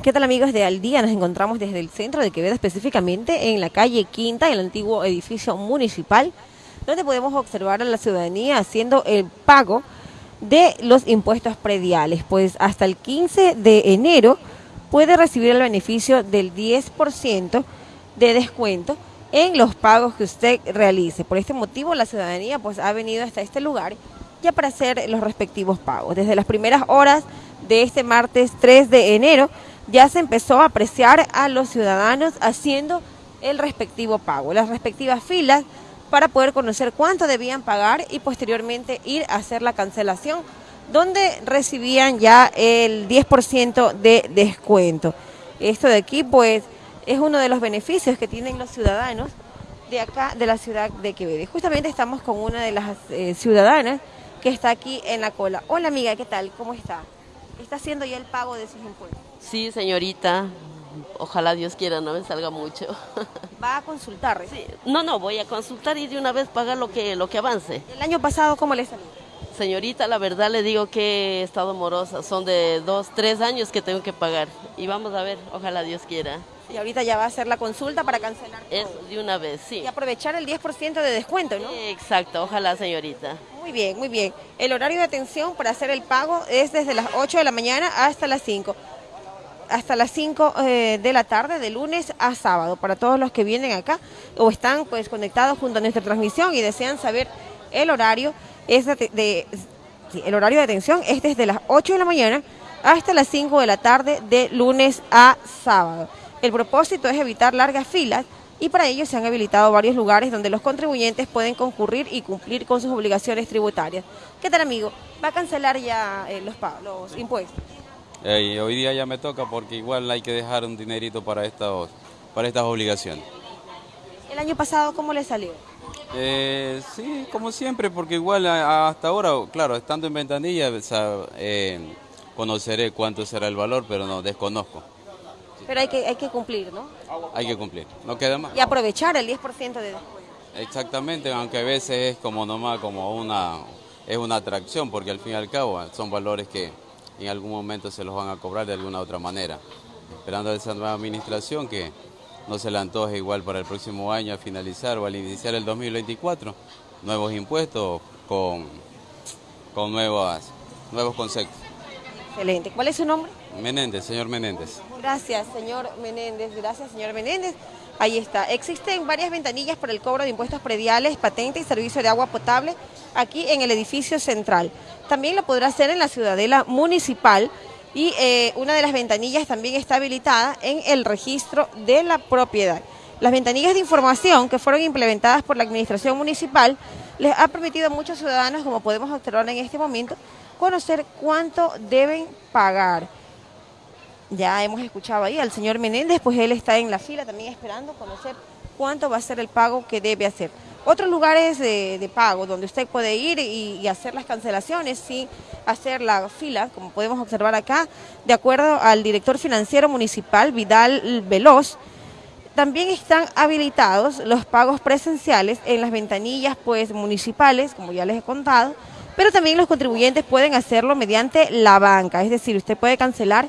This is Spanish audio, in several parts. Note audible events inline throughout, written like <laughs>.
¿Qué tal amigos de Al Día? Nos encontramos desde el centro de Quevedo, específicamente en la calle Quinta, en el antiguo edificio municipal, donde podemos observar a la ciudadanía haciendo el pago de los impuestos prediales. Pues hasta el 15 de enero puede recibir el beneficio del 10% de descuento en los pagos que usted realice. Por este motivo la ciudadanía pues ha venido hasta este lugar ya para hacer los respectivos pagos. Desde las primeras horas de este martes 3 de enero ya se empezó a apreciar a los ciudadanos haciendo el respectivo pago, las respectivas filas para poder conocer cuánto debían pagar y posteriormente ir a hacer la cancelación donde recibían ya el 10% de descuento. Esto de aquí pues es uno de los beneficios que tienen los ciudadanos de acá de la ciudad de Quevedo. justamente estamos con una de las eh, ciudadanas que está aquí en la cola. Hola amiga, ¿qué tal? ¿Cómo está? ¿Está haciendo ya el pago de sus impuestos? Sí, señorita. Ojalá Dios quiera no me salga mucho. <laughs> ¿Va a consultar? Sí. No, no, voy a consultar y de una vez pagar lo que, lo que avance. ¿El año pasado cómo le salió? Señorita, la verdad le digo que he estado morosa. Son de dos, tres años que tengo que pagar. Y vamos a ver, ojalá Dios quiera. Y ahorita ya va a hacer la consulta para cancelar. Es de una vez, sí. Y aprovechar el 10% de descuento, ¿no? Exacto, ojalá señorita. Muy bien, muy bien. El horario de atención para hacer el pago es desde las 8 de la mañana hasta las 5 hasta las 5 eh, de la tarde, de lunes a sábado, para todos los que vienen acá o están pues conectados junto a nuestra transmisión y desean saber el horario, es de, el horario de atención es desde las 8 de la mañana hasta las 5 de la tarde, de lunes a sábado. El propósito es evitar largas filas y para ello se han habilitado varios lugares donde los contribuyentes pueden concurrir y cumplir con sus obligaciones tributarias. ¿Qué tal, amigo? ¿Va a cancelar ya eh, los, los impuestos? hoy día ya me toca porque igual hay que dejar un dinerito para estas obligaciones. ¿El año pasado cómo le salió? Eh, sí, como siempre, porque igual hasta ahora, claro, estando en ventanilla, eh, conoceré cuánto será el valor, pero no, desconozco. Pero hay que, hay que cumplir, ¿no? Hay que cumplir, no queda más. Y aprovechar el 10% de. Exactamente, aunque a veces es como nomás como una, es una atracción, porque al fin y al cabo son valores que en algún momento se los van a cobrar de alguna otra manera. Esperando esa nueva administración que no se le antoje igual para el próximo año a finalizar o al iniciar el 2024, nuevos impuestos con, con nuevas, nuevos conceptos. Excelente. ¿Cuál es su nombre? Menéndez, señor Menéndez. Gracias, señor Menéndez. Gracias, señor Menéndez. Ahí está. Existen varias ventanillas para el cobro de impuestos prediales, patente y servicio de agua potable aquí en el edificio central. También lo podrá hacer en la ciudadela municipal y eh, una de las ventanillas también está habilitada en el registro de la propiedad. Las ventanillas de información que fueron implementadas por la administración municipal les ha permitido a muchos ciudadanos, como podemos observar en este momento, conocer cuánto deben pagar. Ya hemos escuchado ahí al señor Menéndez, pues él está en la fila también esperando conocer cuánto va a ser el pago que debe hacer. Otros lugares de, pago donde usted puede ir y, hacer las cancelaciones sin hacer la fila, como podemos observar acá, de acuerdo al director financiero municipal Vidal Veloz, también están habilitados los pagos presenciales en las ventanillas pues municipales, como ya les he contado, pero también los contribuyentes pueden hacerlo mediante la banca, es decir, usted puede cancelar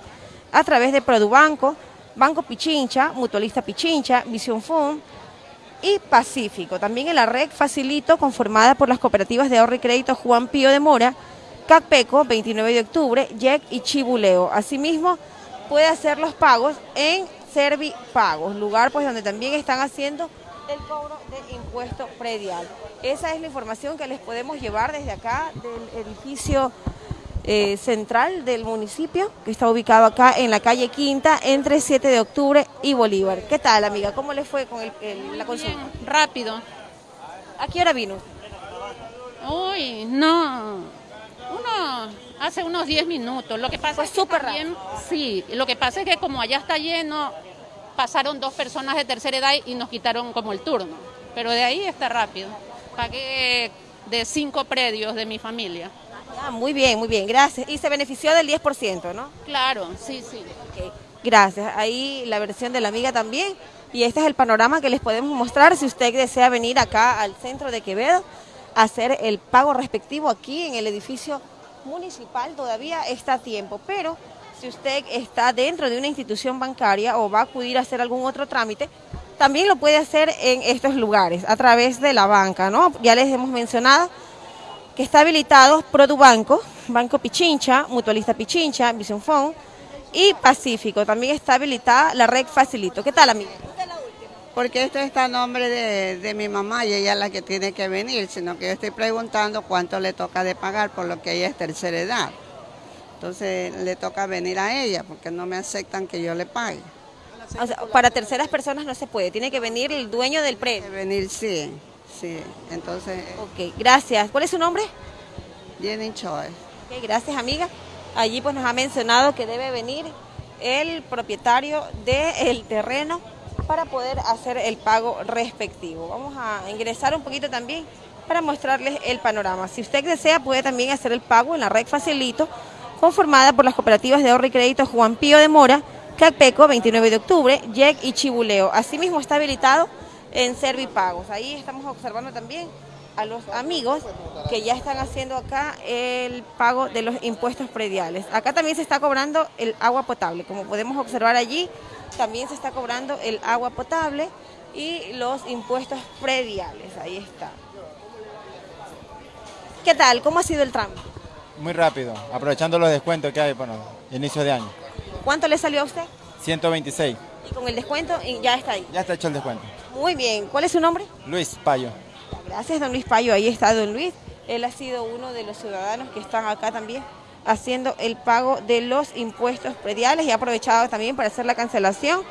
a través de Produbanco, Banco Pichincha, Mutualista Pichincha, Vision Fund, y Pacífico. También en la red Facilito, conformada por las cooperativas de ahorro y crédito Juan Pío de Mora, CACPECO, 29 de octubre, YEC y Chibuleo. Asimismo, puede hacer los pagos en Servipagos, lugar pues donde también están haciendo el cobro de impuesto predial. Esa es la información que les podemos llevar desde acá del edificio eh, central del municipio, que está ubicado acá en la calle Quinta, entre 7 de octubre y Bolívar. ¿Qué tal, amiga? ¿Cómo le fue con la consulta? rápido. ¿A qué hora vino? Uy, no. Uno hace unos 10 minutos. Lo que pasa es súper rápido. Sí, lo que pasa es que como allá está lleno, pasaron dos personas de tercera edad y nos quitaron como el turno. Pero de ahí está rápido. Pagué de cinco predios de mi familia. Ah, muy bien, muy bien, gracias. Y se benefició del 10%, ¿no? Claro, sí, sí. Gracias. Ahí la versión de la amiga también. Y este es el panorama que les podemos mostrar si usted desea venir acá al centro de Quevedo a hacer el pago respectivo aquí en el edificio municipal. Todavía está a tiempo, pero si usted está dentro de una institución bancaria o va a acudir a hacer algún otro trámite, también lo puede hacer en estos lugares, a través de la banca, ¿no? Ya les hemos mencionado que está habilitado Produbanco, Banco Pichincha, Mutualista Pichincha, Vision Phone y Pacífico. También está habilitada la red Facilito. ¿Qué tal, amiga? Porque esto está a nombre de mi mamá y ella es la que tiene que venir, sino que yo estoy preguntando cuánto le toca de pagar por lo que ella es tercera edad. Entonces le toca venir a ella porque no me aceptan que yo le pague. O sea, para terceras personas no se puede, tiene que venir el dueño del De predio. venir, sí, sí. Entonces, Ok, gracias. ¿Cuál es su nombre? Jenny Choi. Ok, gracias, amiga. Allí pues nos ha mencionado que debe venir el propietario del terreno para poder hacer el pago respectivo. Vamos a ingresar un poquito también para mostrarles el panorama. Si usted desea, puede también hacer el pago en la red Facilito, conformada por las cooperativas de ahorro y crédito Juan Pío de Mora, Cacpeco, 29 de octubre, YEC y Chibuleo. Asimismo está habilitado en Servipagos. Ahí estamos observando también a los amigos que ya están haciendo acá el pago de los impuestos prediales. Acá también se está cobrando el agua potable, como podemos observar allí, también se está cobrando el agua potable y los impuestos prediales. Ahí está. ¿Qué tal? ¿Cómo ha sido el trámite? Muy rápido, aprovechando los descuentos que hay, bueno, inicio de año. ¿Cuánto le salió a usted? 126, Y con el descuento y ya está ahí. ya está hecho el descuento. Muy bien. ¿Cuál es su nombre? Luis Payo. Gracias, don Luis Payo. Ahí está don Luis. Él ha sido uno de los ciudadanos que están acá también haciendo el pago de los impuestos prediales y ha aprovechado también para hacer la cancelación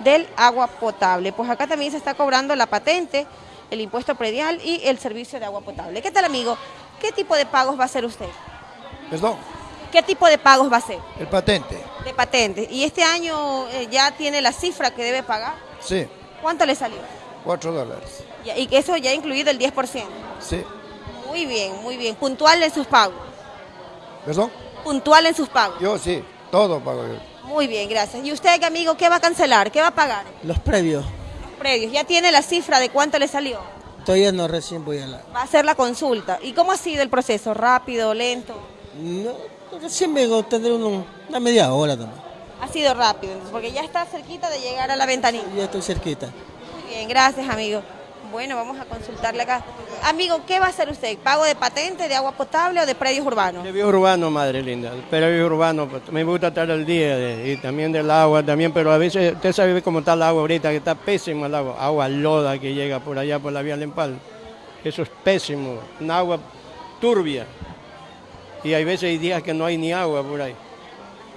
del agua potable. Pues acá también se está cobrando la patente, el impuesto predial y el servicio de agua potable. ¿Qué tal, amigo? ¿Qué tipo de pagos va a hacer usted? Perdón, ¿Qué tipo de pagos va a hacer? el patente. De patente. ¿Y este año eh, ya tiene la cifra que debe pagar? Sí, ¿Cuánto le salió? 4 dólares. Y eso ya ha incluido el 10%. Sí, Muy bien, muy bien. Puntual en sus pagos. perdón. Puntual en sus pagos. Yo sí, todo pago yo. Muy bien, gracias. ¿Y usted, amigo, qué va a cancelar? ¿Qué va a pagar? Los previos. Predios. ¿Ya tiene la cifra de cuánto le salió? Todavía no recién voy a la... Va a hacer la consulta. ¿Y cómo ha sido el proceso? ¿Rápido, lento? No, recién vengo, tendré uno- una media hora también. Ha sido rápido, entonces, porque ya está cerquita de llegar a la ventanilla. Ya estoy cerquita. Muy bien, gracias, amigo. Bueno, vamos a consultarle acá. Amigo, ¿qué va a hacer usted? ¿Pago de patente, de agua potable o de predios urbanos? De bio urbano, madre linda. Urbano, pues, me gusta estar al día de- y también del agua también, pero a veces usted sabe cómo está el agua ahorita, que está pésimo el agua. Agua loda que llega por allá por la vía Lempal. Eso es pésimo. Un agua turbia. Y hay veces hay días que no hay ni agua por ahí.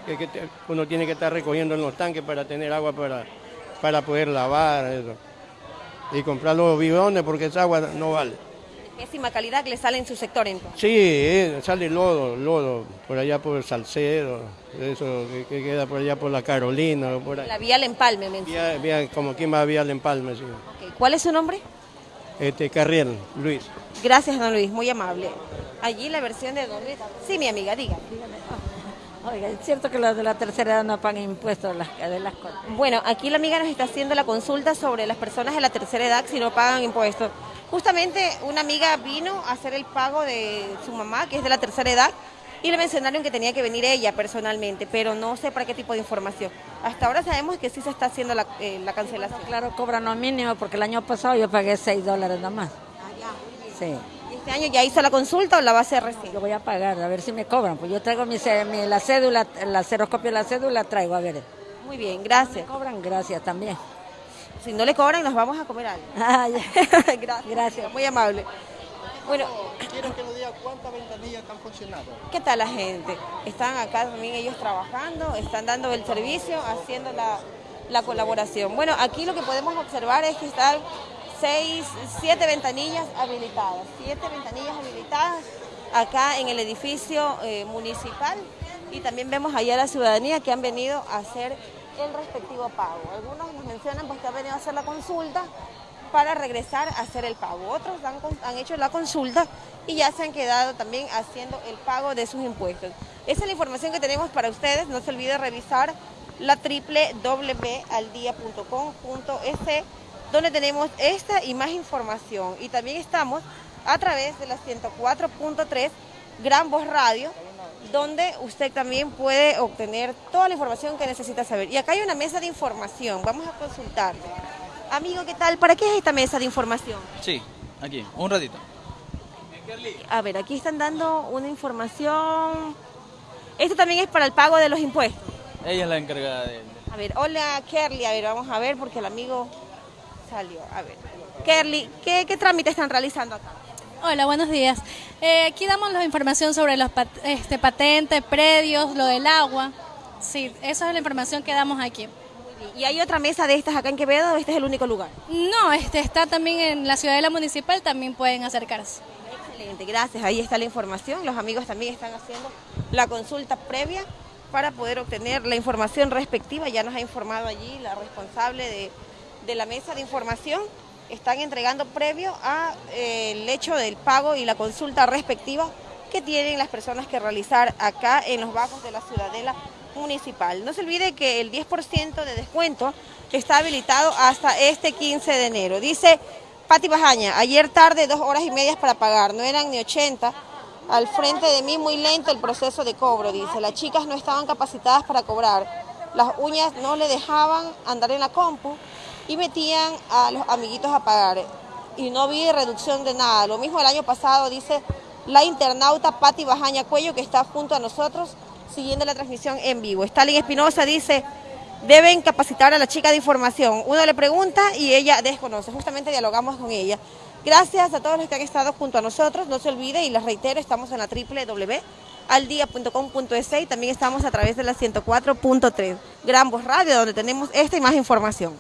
Que, que te- uno tiene que estar recogiendo en los tanques para tener agua para, para poder lavar eso. Y comprar los bidones porque esa agua no vale. Pésima calidad que le sale en su sector entonces. Sí, eh, sale lodo, lodo, por allá por Salcedo, eso que, que queda por allá por la Carolina, por ahí. La vía al empalme, menciona. Vía- vía- como quien va a Vía al Empalme, sí. ¿Cuál es su nombre? Este, Carriel, Luis. Gracias, don Luis, muy amable. Allí la versión de don Luis. Sí, mi amiga, diga. Oiga, es cierto que los de la tercera edad no pagan impuestos las, de las cosas. Bueno, aquí la amiga nos está haciendo la consulta sobre las personas de la tercera edad si no pagan impuestos. Justamente una amiga vino a hacer el pago de su mamá, que es de la tercera edad, y le mencionaron que tenía que venir ella personalmente, pero no sé para qué tipo de información. Hasta ahora sabemos que sí se está haciendo la, eh, la cancelación. Claro, cobran lo mínimo porque el año pasado yo pagué 6 dólares nada más. Sí, ¿Y este año ya hizo la consulta o la va a hacer recién? yo voy a pagar, a ver si me cobran. Pues yo traigo mi, ce- mi- la cédula, la xeroscopia de la cédula traigo, a ver. Muy bien, gracias. ¿Me cobran? Gracias también. Si no le cobran, nos vamos a comer algo. <laughs> Ah. <laughs> Gracias. Muy amable. Bueno, Quiero que nos diga cuántas ventanillas están funcionando. ¿Qué tal la gente? Están acá también ellos trabajando, están dando el servicio, haciendo la, la colaboración. Bueno, aquí lo que podemos observar es que están seis, siete ventanillas habilitadas, siete ventanillas habilitadas acá en el edificio eh, municipal y también vemos allá la ciudadanía que han venido a hacer el respectivo pago. Algunos nos mencionan pues, que han venido a hacer la consulta para regresar a hacer el pago. Otros han hecho la consulta y ya se han quedado también haciendo el pago de sus impuestos. Esa es la información que tenemos para ustedes. No se olvide revisar la www.aldia.com.es donde tenemos esta y más información. Y también estamos a través de la 104.3 Gran Voz Radio donde usted también puede obtener toda la información que necesita saber. Y acá hay una mesa de información, vamos a consultar. Amigo, ¿qué tal? ¿Para qué es esta mesa de información? Sí, aquí, un ratito. A ver, aquí están dando una información. Esto también es para el pago de los impuestos. Ella es la encargada de... A ver, hola Kerly, a ver, vamos a ver porque el amigo salió. A ver, Kerly, ¿qué, qué trámite están realizando acá? Hola, buenos días. Eh, aquí damos la información sobre los pat- este, patentes, predios, lo del agua. Sí, esa es la información que damos aquí. ¿Y hay otra mesa de estas acá en Quevedo o este es el único lugar? No, este está también en la ciudadela municipal, también pueden acercarse. Excelente, gracias. Ahí está la información. Los amigos también están haciendo la consulta previa para poder obtener la información respectiva. Ya nos ha informado allí la responsable de, de la mesa de información. Están entregando previo al hecho del pago y la consulta respectiva que tienen las personas que realizar acá en los bajos de la ciudadela municipal. No se olvide que el 10% de descuento está habilitado hasta este 15 de enero. Dice Pati Bajaña, ayer tarde dos horas y medias para pagar, no eran ni 80. Al frente de mí muy lento el proceso de cobro, dice. Las chicas no estaban capacitadas para cobrar. Las uñas no le dejaban andar en la compu y metían a los amiguitos a pagar. Y no vi reducción de nada. Lo mismo el año pasado, dice la internauta Pati Bajaña Cuello, que está junto a nosotros siguiendo la transmisión en vivo. Stalin Espinosa dice, deben capacitar a la chica de información. Uno le pregunta y ella desconoce. Justamente dialogamos con ella. Gracias a todos los que han estado junto a nosotros. No se olvide, y les reitero, estamos en la www.aldia.com.es y también estamos a través de la 104.3 Gran Voz Radio, donde tenemos esta y más información.